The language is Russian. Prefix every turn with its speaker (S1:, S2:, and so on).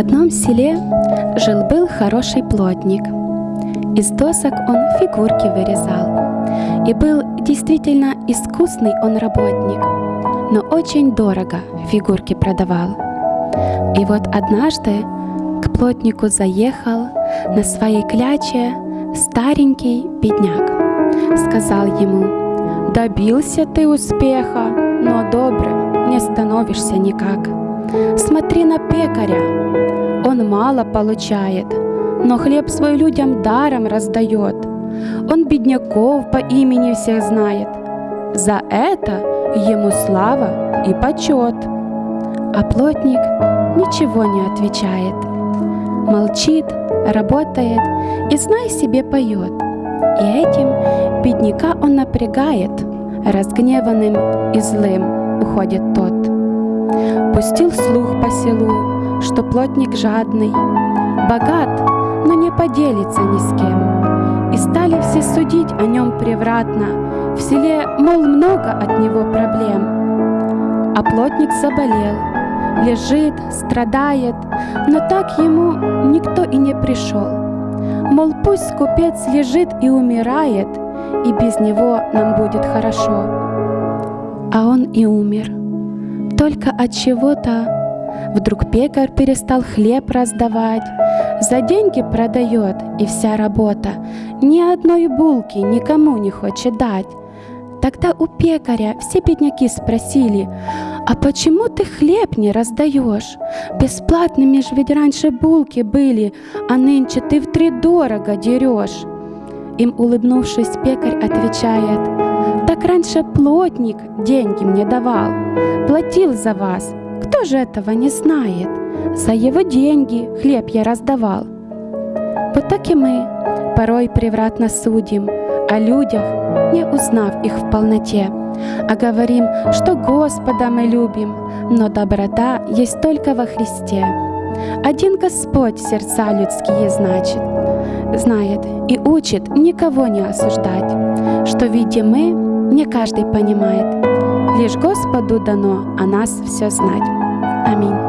S1: одном селе жил-был хороший плотник. Из досок он фигурки вырезал. И был действительно искусный он работник, но очень дорого фигурки продавал. И вот однажды к плотнику заехал на своей кляче старенький бедняк. Сказал ему, «Добился ты успеха, но добрым не становишься никак. Смотри на пекаря, он мало получает, но хлеб свой людям даром раздает. Он бедняков по имени всех знает. За это ему слава и почет. А плотник ничего не отвечает. Молчит, работает и, знай себе, поет. И этим бедняка он напрягает, разгневанным и злым уходит тот. Пустил слух по селу, что плотник жадный, богат, но не поделится ни с кем. И стали все судить о нем превратно, в селе, мол, много от него проблем. А плотник заболел, лежит, страдает, но так ему никто и не пришел. Мол, пусть купец лежит и умирает, и без него нам будет хорошо. А он и умер. Только от чего-то Вдруг пекарь перестал хлеб раздавать, за деньги продает, и вся работа ни одной булки никому не хочет дать. Тогда у пекаря все бедняки спросили, «А почему ты хлеб не раздаешь? Бесплатными же ведь раньше булки были, а нынче ты в три дорого дерешь». Им улыбнувшись, пекарь отвечает, «Так раньше плотник деньги мне давал, платил за вас, кто же этого не знает? За его деньги хлеб я раздавал. Вот так и мы порой превратно судим о людях, не узнав их в полноте, а говорим, что Господа мы любим, но доброта есть только во Христе. Один Господь сердца людские значит, знает и учит никого не осуждать, что видим мы, не каждый понимает, лишь Господу дано о нас все знать. Аминь.